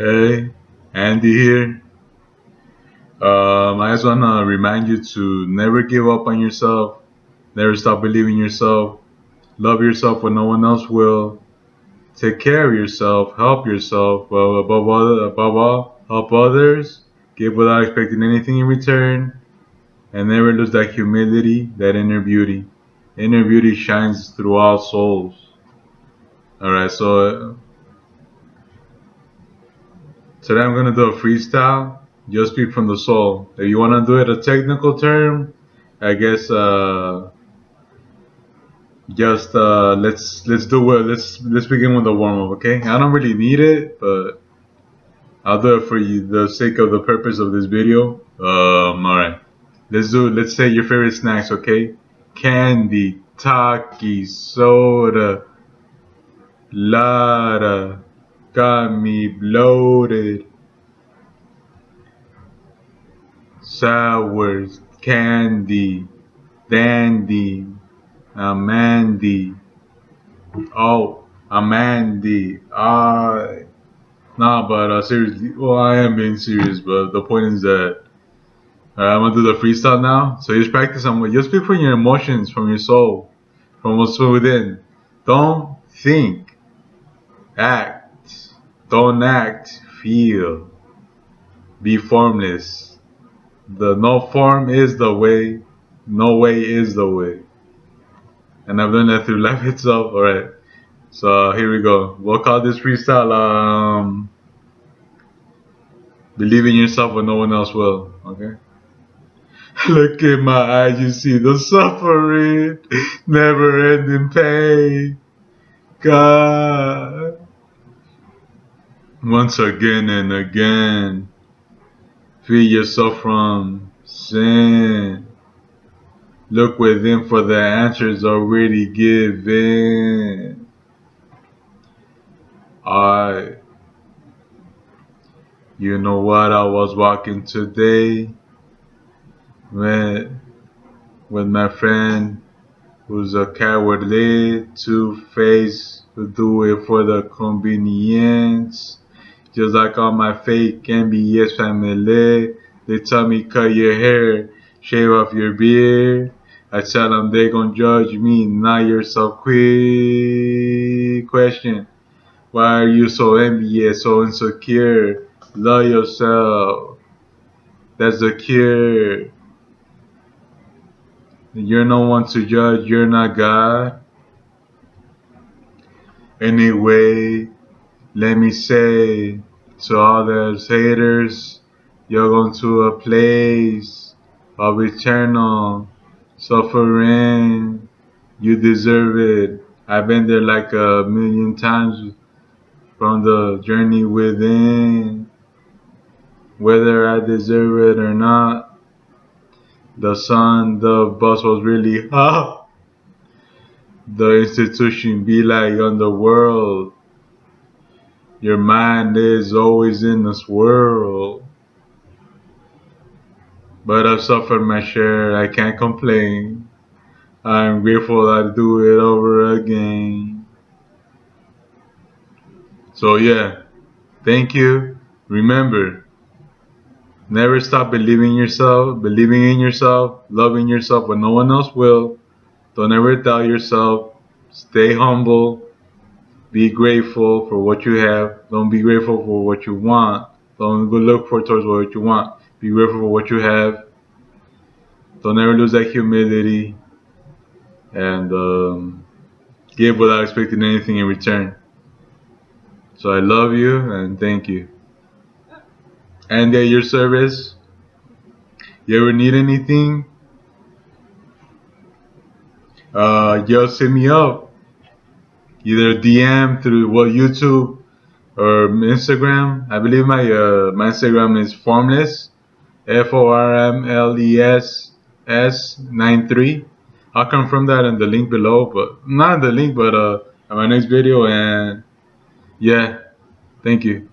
Hey, Andy here. Um, I just want to remind you to never give up on yourself, never stop believing in yourself, love yourself when no one else will, take care of yourself, help yourself, but above all, above all, help others, give without expecting anything in return, and never lose that humility, that inner beauty. Inner beauty shines through all souls. Alright, so today I'm gonna do a freestyle. Just speak from the soul. If you wanna do it a technical term, I guess uh just uh let's let's do it let's let's begin with the warm up, okay? I don't really need it, but I'll do it for you the sake of the purpose of this video. Um alright. Let's do let's say your favorite snacks, okay? Candy, Taki, soda, Lara, got me bloated. Sours, candy, dandy, Amandy. Oh, Amandy. I. Nah, but uh, seriously, well, I am being serious, but the point is that uh, I'm gonna do the freestyle now. So just practice on what just speak from your emotions, from your soul, from what's within. Don't think, act. Don't act, feel. Be formless. The no form is the way, no way is the way. And I've learned that through life itself. Alright. So here we go. We'll call this freestyle um Believe in yourself when no one else will. Okay? Look in my eyes, you see the suffering, never ending pain. God. Once again and again, free yourself from sin. Look within for the answers already given. I, you know what? I was walking today with, with my friend who's a cowardly, two-faced, who do it for the convenience. Just like all my fake MBS family, they tell me cut your hair, shave off your beard. I tell them they gon' judge me, not yourself quick. Question, why are you so envious, so insecure? Love yourself. That's the cure. You're no one to judge, you're not God. Anyway, let me say to all those haters, you're going to a place of eternal suffering. You deserve it. I've been there like a million times from the journey within. Whether I deserve it or not, the sun, the bus was really hot. The institution be like on the world. Your mind is always in this world. But I've suffered my share, I can't complain. I'm grateful I do it over again. So yeah, thank you. Remember, never stop believing yourself, believing in yourself, loving yourself when no one else will. Don't ever doubt yourself. Stay humble. Be grateful for what you have. Don't be grateful for what you want. Don't go look for towards what you want. Be grateful for what you have. Don't ever lose that humility. And um, give without expecting anything in return. So I love you and thank you. And at your service, you ever need anything, uh, just hit me up. Either DM through well YouTube or Instagram. I believe my uh, my Instagram is formless, F O R M L E S S 93. I'll confirm that in the link below, but not in the link, but uh, in my next video. And yeah, thank you.